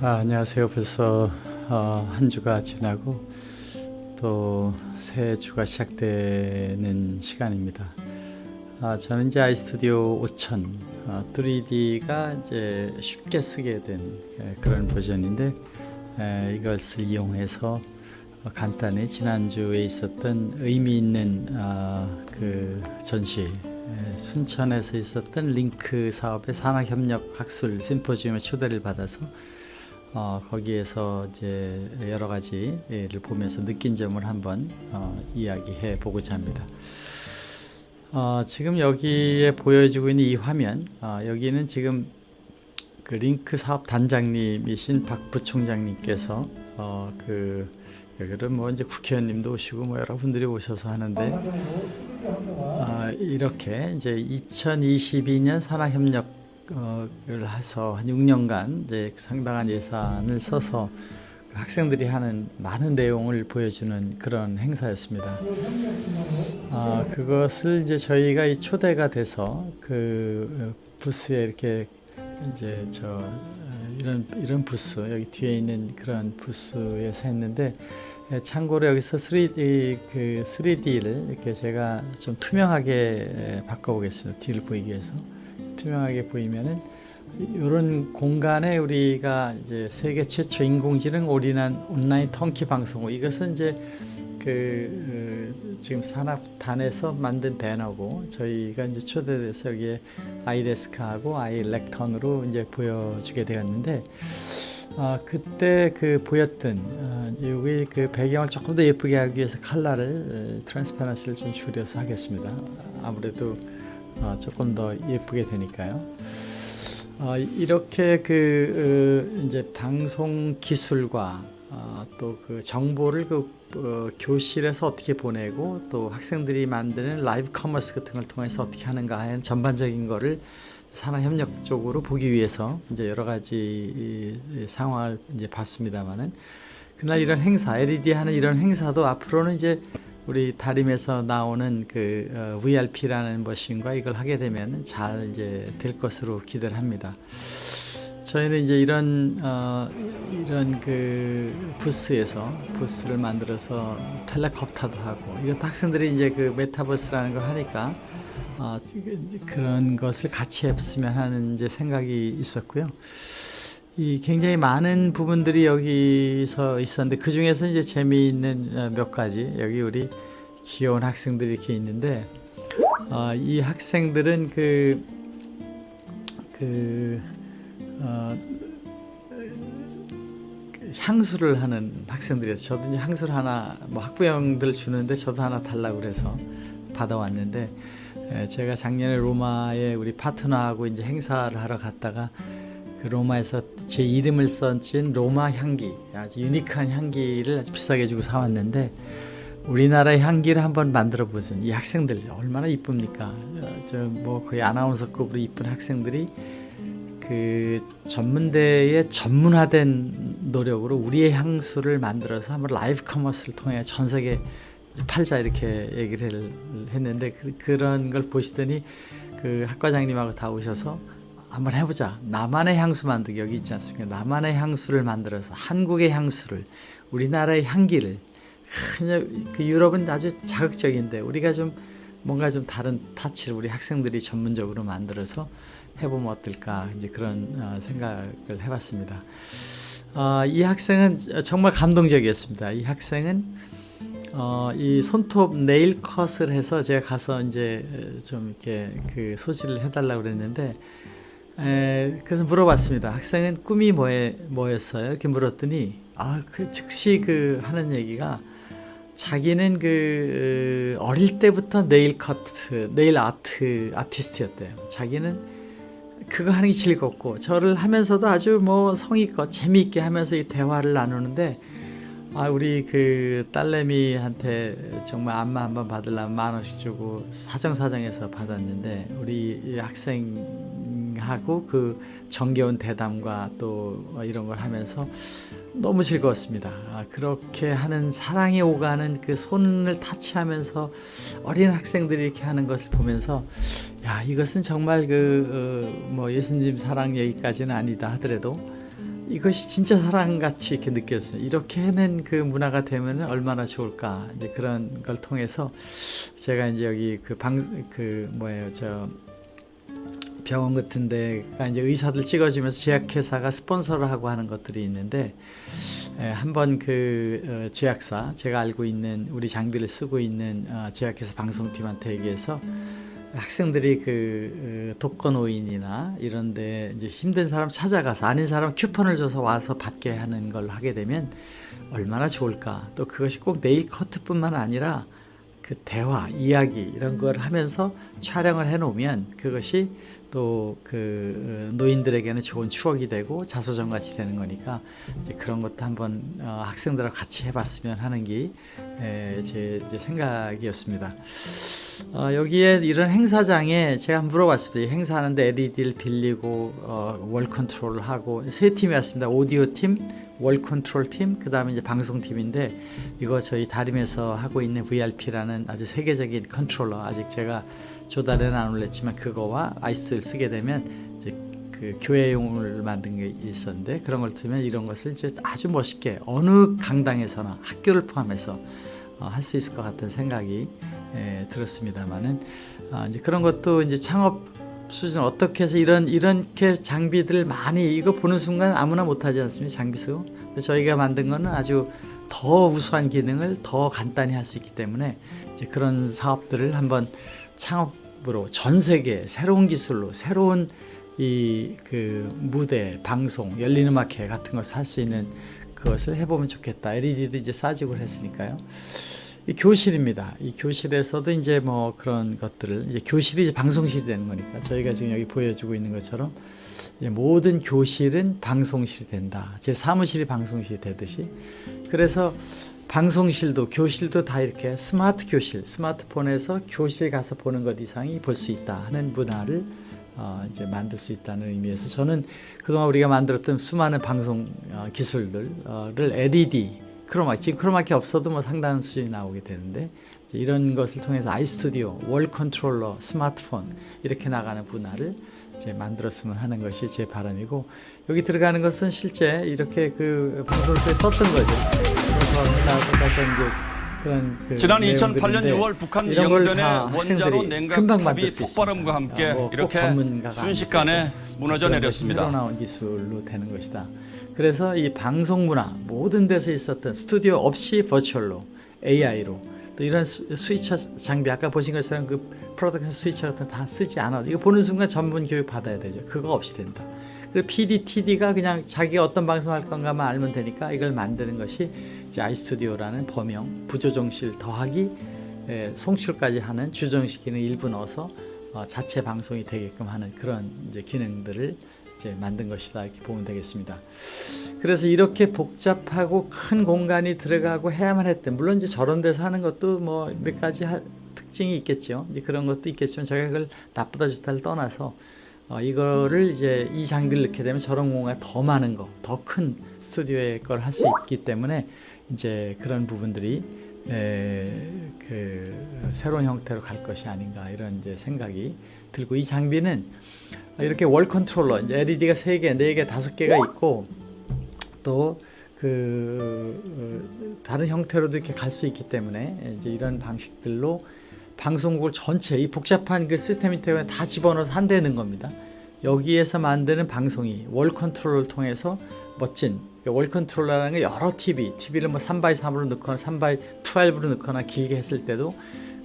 아, 안녕하세요. 벌써 어, 한 주가 지나고 또 새 주가 시작되는 시간입니다. 아, 저는 이제 아이스튜디오 5000 어, 3D가 이제 쉽게 쓰게 된 에, 그런 버전인데 에, 이것을 이용해서 어, 간단히 지난주에 있었던 의미 있는 어, 그 전시 에, 순천에서 있었던 링크 사업의 산학협력 학술 심포지움에 초대를 받아서 어, 거기에서 이제 여러 가지를 보면서 느낀 점을 한번 어, 이야기해 보고자 합니다. 어, 지금 여기에 보여지고 있는 이 화면, 어, 여기는 지금 그 링크 사업 단장님이신 박 부총장님께서 어, 그 여기는 뭐 이제 국회의원님도 오시고 뭐 여러분들이 오셔서 하는데 어, 이렇게 이제 2022년 산학협력 을 해서 한 6년간 이제 상당한 예산을 써서 그 학생들이 하는 많은 내용을 보여주는 그런 행사였습니다. 아, 그것을 이제 저희가 이 초대가 돼서 그 부스에 이렇게 이제 저 이런 이런 부스 여기 뒤에 있는 그런 부스에서 했는데 참고로 여기서 3D 그 3D를 이렇게 제가 좀 투명하게 바꿔보겠습니다. 뒤를 보이기 위해서. 투명하게 보이면은 이런 공간에 우리가 이제 세계 최초 인공지능 올인한 온라인 턴키 방송국 이것은 이제 그 어, 지금 산업단에서 만든 배너고 저희가 이제 초대돼서 여기에 아이데스크하고 아이렉턴으로 이제 보여주게 되었는데 어, 그때 그 보였던 어, 여기 그 배경을 조금 더 예쁘게 하기 위해서 컬러를 transparency를 좀 줄여서 하겠습니다. 아무래도 어, 조금 더 예쁘게 되니까요. 어, 이렇게 그 어, 이제 방송 기술과 어, 또그 정보를 그 어, 교실에서 어떻게 보내고 또 학생들이 만드는 live commerce 같은 걸 통해서 어떻게 하는가 하는 전반적인 거를 산업협력 쪽으로 보기 위해서 이제 여러 가지 상황을 이제 봤습니다만은 그날 이런 행사 LED 하는 이런 행사도 앞으로는 이제 우리 다림에서 나오는 그 어, VRP라는 머신과 이걸 하게 되면 잘 이제 될 것으로 기대를 합니다. 저희는 이제 이런 어, 이런 그 부스에서 부스를 만들어서 텔레콥터도 하고 이것 학생들이 이제 그 메타버스라는 걸 하니까 어, 그런 것을 같이 했으면 하는 이제 생각이 있었고요. 이 굉장히 많은 부분들이 여기서 있었는데 그 중에서 이제 재미있는 어, 몇 가지. 여기 우리 귀여운 학생들이 이렇게 있는데 어, 이 학생들은 그, 그, 어, 그 향수를 하는 학생들이어서 저도 이제 향수를 하나 뭐 학부형들 주는데 저도 하나 달라고 그래서 받아왔는데 제가 작년에 로마에 우리 파트너하고 이제 행사를 하러 갔다가 그 로마에서 제 이름을 써진 로마 향기 아주 유니크한 향기를 아주 비싸게 주고 사왔는데 우리나라의 향기를 한번 만들어 보세요. 이 학생들 얼마나 이쁩니까? 저 뭐 거의 아나운서급으로 이쁜 학생들이 그 전문대의 전문화된 노력으로 우리의 향수를 만들어서 한번 live commerce를 통해 전 세계 팔자 이렇게 얘기를 했는데 그, 런걸 보시더니 그 학과장님하고 다 오셔서 한번 해보자. 나만의 향수 만들기 여기 있지 않습니까? 나만의 향수를 만들어서 한국의 향수를 우리나라의 향기를 그 유럽은 아주 자극적인데 우리가 좀 뭔가 좀 다른 타치를 우리 학생들이 전문적으로 만들어서 해보면 어떨까 이제 그런 어, 생각을 해봤습니다. 어, 이 학생은 정말 감동적이었습니다. 이 학생은 어, 이 손톱 네일 컷을 해서 제가 가서 이제 좀 이렇게 그 소지를 해달라고 그랬는데 에, 그래서 물어봤습니다. 학생은 꿈이 뭐에, 뭐였어요? 이렇게 물었더니 아, 그 즉시 그 하는 얘기가 자기는 그 어릴 때부터 네일 커트, 네일 아트 아티스트였대요. 자기는 그거 하는 게 즐겁고 저를 하면서도 아주 뭐 성의껏 재미있게 하면서 이 대화를 나누는데 아 우리 그 딸내미한테 정말 안마 한번 받으려면 만 원씩 주고 사정사정해서 받았는데 우리 학생 하고 그 정겨운 대담과 또 이런 걸 하면서 너무 즐거웠습니다. 아, 그렇게 하는 사랑이 오가는 그 손을 타치하면서 어린 학생들이 이렇게 하는 것을 보면서 야 이것은 정말 그뭐 어, 예수님 사랑 얘기까지는 아니다 하더라도 이것이 진짜 사랑같이 이렇게 느꼈어요. 이렇게 해낸 그 문화가 되면 얼마나 좋을까. 이제 그런 걸 통해서 제가 이제 여기 그 방, 그 뭐예요, 저 병원 같은 데가 이제 의사들 찍어주면서 제약회사가 스폰서를 하고 하는 것들이 있는데 에, 한번 그 어, 제약사 제가 알고 있는 우리 장비를 쓰고 있는 어, 제약회사 방송팀한테 얘기해서 학생들이 그 어, 독거노인이나 이런데 이제 힘든 사람 찾아가서 아닌 사람 쿠폰을 줘서 와서 받게 하는 걸 하게 되면 얼마나 좋을까. 또 그것이 꼭 네일 커트뿐만 아니라 그 대화, 이야기 이런 걸 하면서 촬영을 해놓으면 그것이 또 그 노인들에게는 좋은 추억이 되고 자서전 같이 되는 거니까 그런 것도 한번 어, 학생들하고 같이 해봤으면 하는 게 제 생각이었습니다. 어, 여기에 이런 행사장에 제가 물어봤습니다. 이 행사하는데 LED를 빌리고 어, wall control을 하고 세 팀이 왔습니다. 오디오 팀, wall control 팀, 그 다음에 이제 방송 팀인데 이거 저희 다림에서 하고 있는 VRP라는 아주 세계적인 컨트롤러. 아직 제가 조달에는 안 올렸지만 그거와 아이스를 쓰게 되면 이제 그 교회용을 만든 게 있었는데 그런 걸 쓰면 이런 것을 이제 아주 멋있게 어느 강당에서나 학교를 포함해서 어, 할 수 있을 것 같은 생각이 예, 들었습니다만은 아, 이제 그런 것도 이제 창업 수준 어떻게 해서 이런 이렇게 장비들 많이 이거 보는 순간 아무나 못하지 않습니까 장비수? 근데 저희가 만든 거는 아주 더 우수한 기능을 더 간단히 할 수 있기 때문에 이제 그런 사업들을 한번 창업으로 전 세계 새로운 기술로 새로운 이 그 무대 방송 열린 음악회 같은 것을 할 수 있는 그것을 해보면 좋겠다. LED도 이제 싸지고 했으니까요 이 교실입니다. 이 교실에서도 이제 뭐 그런 것들을 이제 교실이 이제 방송실이 되는 거니까 저희가 지금 여기 보여주고 있는 것처럼 모든 교실은 방송실이 된다. 제 사무실이 방송실이 되듯이 그래서 방송실도 교실도 다 이렇게 스마트 교실, 스마트폰에서 교실 가서 보는 것 이상이 볼 수 있다 하는 문화를 어, 이제 만들 수 있다는 의미에서 저는 그동안 우리가 만들었던 수많은 방송 어, 기술들을 LED 크로마키 지금 크로마키 없어도 뭐 상당한 수준이 나오게 되는데 이런 것을 통해서 아이스튜디오, wall controller, 스마트폰 이렇게 나가는 분야를 이제 만들었으면 하는 것이 제 바람이고 여기 들어가는 것은 실제 이렇게 그 방송국에 썼던 거죠. 그래서 약간 이제 그런 그 지난 2008년 내용들인데 6월 북한 영변의 다 원자로 냉각탑이 수 폭발음과. 함께 어, 뭐꼭 이렇게 순식간에 무너져 내렸습니다. 나온 기술로 되는 것이다. 그래서 이 방송 문화 모든 데서 있었던 스튜디오 없이 버추얼로 AI로 또 이런 스- 스위처 장비 아까 보신 것처럼 그 production switcher 같은 거다 쓰지 않아도 이거 보는 순간 전문 교육 받아야 되죠. 그거 없이 된다. 그리고 PD, TD가 그냥 자기가 어떤 방송 할 건가만 알면 되니까 이걸 만드는 것이 이제 아이스튜디오라는 범용 부조정실 더하기 에, 송출까지 하는 주정식 기능 일부 넣어서 어, 자체 방송이 되게끔 하는 그런 이제 기능들을 이제 만든 것이다 이렇게 보면 되겠습니다. 그래서 이렇게 복잡하고 큰 공간이 들어가고 해야만 했대. 물론 이제 저런 데서 하는 것도 뭐 몇 가지 하- 특징이 있겠죠. 이제 그런 것도 있겠지만 제가 그걸 나쁘다 좋다를 떠나서 어, 이거를 이제 이 장비를 넣게 되면 저런 공간이 더 많은 거, 더 큰 스튜디오의 걸 할 수 있기 때문에 이제 그런 부분들이 에, 그 새로운 형태로 갈 것이 아닌가 이런 이제 생각이 들고 이 장비는 이렇게 wall controller LED가 세 개, 네 개, 다섯 개가 있고 또 그 다른 형태로도 이렇게 갈 수 있기 때문에 이제 이런 방식들로 방송국을 전체 이 복잡한 그 시스템 때문에 다 집어넣어서 한 대에 넣은 겁니다. 여기에서 만드는 방송이 wall control을 통해서 멋진 wall controller라는 게 여러 TV, TV를 뭐 3x3으로 넣거나 3x12로 넣거나 길게 했을 때도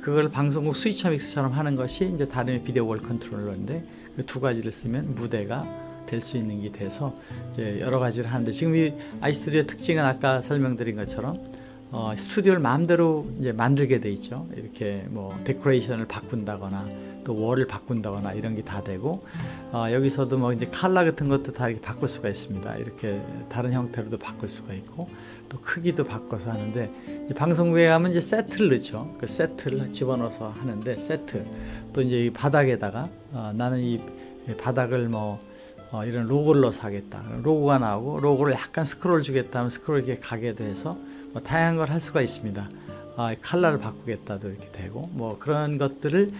그걸 방송국 스위처 믹스처럼 하는 것이 이제 다른 video wall controller인데 그 두 가지를 쓰면 무대가 될 수 있는 게 돼서 이제 여러 가지를 하는데 지금 이 아이스튜디오 특징은 아까 설명드린 것처럼 어, 스튜디오를 마음대로 이제 만들게 돼 있죠. 이렇게 뭐 데코레이션을 바꾼다거나 또 월을 바꾼다거나 이런 게 다 되고 어, 여기서도 뭐 이제 칼라 같은 것도 다 이렇게 바꿀 수가 있습니다. 이렇게 다른 형태로도 바꿀 수가 있고 또 크기도 바꿔서 하는데 이제 방송국에 가면 이제 세트를 넣죠. 그 세트를 집어넣어서 하는데 세트 또 이제 이 바닥에다가 어, 나는 이 바닥을 뭐 어, 이런 로고를 넣어서 하겠다. 로고가 나오고 로고를 약간 스크롤 주겠다 하면 스크롤 이렇게 가게도 해서 뭐 다양한 걸 할 수가 있습니다. 아, 컬러를 바꾸겠다도 이렇게 되고 뭐 그런 것들을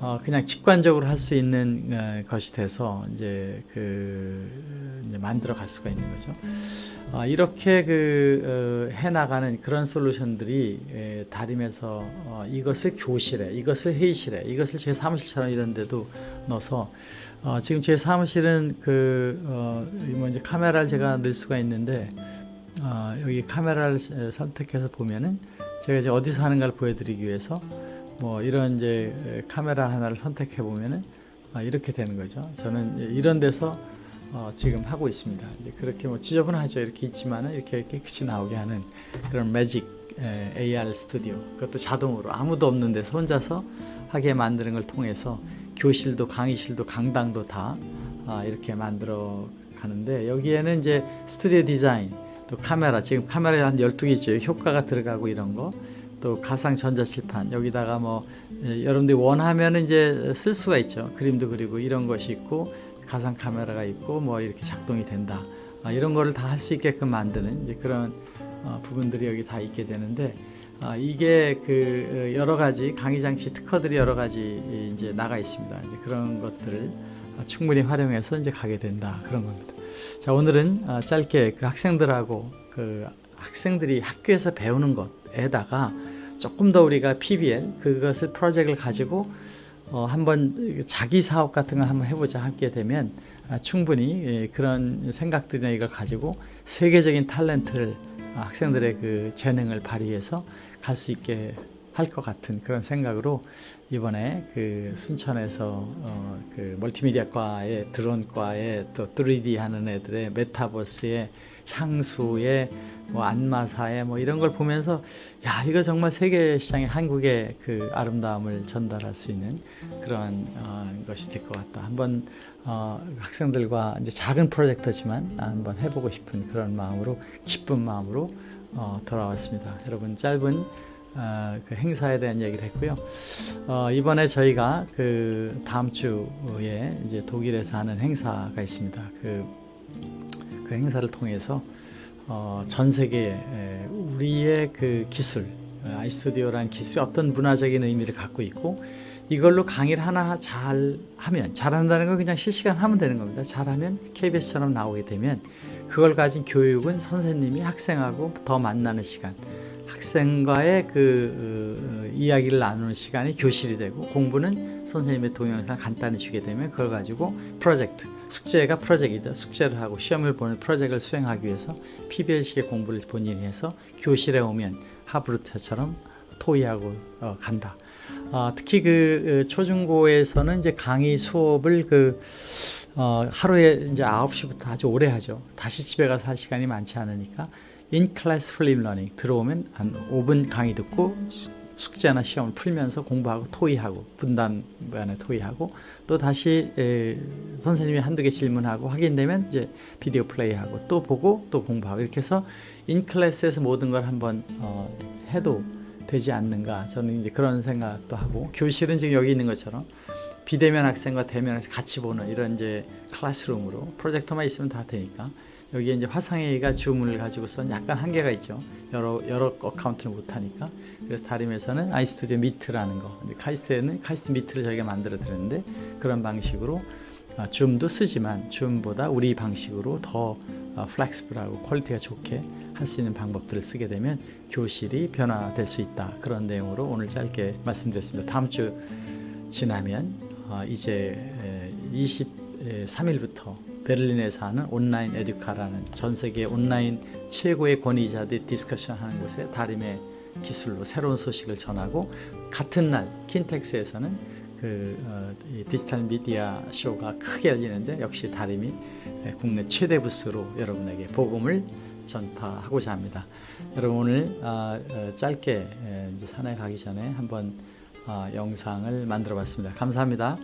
어, 그냥 직관적으로 할 수 있는 어, 것이 돼서 이제 그 이제 만들어 갈 수가 있는 거죠. 아, 이렇게 그 어, 해나가는 그런 솔루션들이 에, 다림에서 어, 이것을 교실에, 이것을 회의실에, 이것을 제 사무실처럼 이런 데도 넣어서 어, 지금 제 사무실은 그 어, 뭐 이제 카메라를 제가 넣을 수가 있는데 어, 여기 카메라를 에, 선택해서 보면은 제가 이제 어디서 하는가를 보여드리기 위해서 뭐 이런 이제 에, 카메라 하나를 선택해 보면은 아, 이렇게 되는 거죠. 저는 이런 데서 어, 지금 하고 있습니다. 그렇게 뭐 지저분하죠. 이렇게 있지만은 이렇게 깨끗이 나오게 하는 그런 매직 에, AR 스튜디오. 그것도 자동으로 아무도 없는 데서 혼자서 하게 만드는 걸 통해서 교실도 강의실도 강당도 다 아, 이렇게 만들어 가는데 여기에는 이제 스튜디오 디자인 또 카메라 지금 카메라에 한 12개 있죠. 효과가 들어가고 이런 거. 또 가상 전자칠판 여기다가 뭐 예, 여러분들이 원하면 이제 쓸 수가 있죠. 그림도 그리고 이런 것이 있고 가상 카메라가 있고 뭐 이렇게 작동이 된다. 아, 이런 거를 다 할 수 있게끔 만드는 이제 그런 어, 부분들이 여기 다 있게 되는데 아, 이게 그 어, 여러 가지 강의 장치 특허들이 여러 가지 이제 나가 있습니다. 이제 그런 것들을 어, 충분히 활용해서 이제 가게 된다 그런 겁니다. 자 오늘은 어, 짧게 그 학생들하고 그 학생들이 학교에서 배우는 것에다가 조금 더 우리가 PBL 그것을 프로젝트를 가지고 어, 한번 자기 사업 같은 걸 한번 해보자 하게 되면 아, 충분히 예, 그런 생각들이나 이걸 가지고 세계적인 탤런트를 아, 학생들의 그 재능을 발휘해서 갈 수 있게 할 것 같은 그런 생각으로 이번에 그 순천에서 어, 그 멀티미디어과의 드론과의 또 3D 하는 애들의 메타버스의 향수의 뭐 안마사의 뭐 이런 걸 보면서 야 이거 정말 세계 시장에 한국의 그 아름다움을 전달할 수 있는 그런 어, 것이 될 것 같다. 한번 어, 학생들과 이제 작은 프로젝트지만 한번 해보고 싶은 그런 마음으로 기쁜 마음으로 어, 돌아왔습니다. 여러분 짧은 어, 그 행사에 대한 얘기를 했고요. 어, 이번에 저희가 그 다음 주에 이제 독일에서 하는 행사가 있습니다. 그, 그 행사를 통해서 어, 전 세계에 에, 우리의 그 기술, 어, 아이스튜디오라는 기술이 어떤 문화적인 의미를 갖고 있고 이걸로 강의를 하나 잘 하면 잘한다는 건 그냥 실시간 하면 되는 겁니다. 잘하면 KBS처럼 나오게 되면 그걸 가진 교육은 선생님이 학생하고 더 만나는 시간 학생과의 그 어, 이야기를 나누는 시간이 교실이 되고 공부는 선생님의 동영상 간단히 주게 되면 그걸 가지고 프로젝트 숙제가 프로젝트이죠. 숙제를 하고 시험을 보는 프로젝트를 수행하기 위해서 PBL식의 공부를 본인이 해서 교실에 오면 하브루타처럼 토의하고 어, 간다. 어, 특히 그 어, 초중고에서는 이제 강의 수업을 그 어, 하루에 이제 9시부터 아주 오래 하죠. 다시 집에 가서 할 시간이 많지 않으니까 in class flip learning 들어오면 한 5분 강의 듣고 숙제나 시험을 풀면서 공부하고 토의하고 분담반에 토의하고 또 다시 에, 선생님이 한두 개 질문하고 확인되면 이제 비디오 플레이하고 또 보고 또 공부하고. 이렇게 해서 in class에서 모든 걸 한번 어, 해도 되지 않는가. 저는 이제 그런 생각도 하고. 교실은 지금 여기 있는 것처럼 비대면 학생과 대면 학생 같이 보는 이런 이제 classroom으로 프로젝터만 있으면 다 되니까 여기에 이제 화상회의가 줌을 가지고선 약간 한계가 있죠. 여러 여러 account를 못 하니까. 그래서 다림에서는 아이스튜디오 미트라는 거. 카이스트에는 카이스트 미트를 저희가 만들어 드렸는데 그런 방식으로 아, 줌도 쓰지만 줌보다 우리 방식으로 더 어, flexible하고 quality가 좋게 할 수 있는 방법들을 쓰게 되면 교실이 변화될 수 있다. 그런 내용으로 오늘 짧게 말씀드렸습니다. 다음 주 지나면 어, 이제 23일부터 베를린에서 하는 온라인 에듀카라는 전 세계 온라인 최고의 권위자들이 discussion 하는 곳에 다림의 기술로 새로운 소식을 전하고 같은 날 킨텍스에서는 그 어, 디지털 미디어 쇼가 크게 열리는데 역시 다림이 국내 최대 부스로 여러분에게 복음을 전파하고자 합니다. 여러분 오늘 어, 어, 짧게 산에 가기 전에 한번 어, 영상을 만들어 봤습니다. 감사합니다.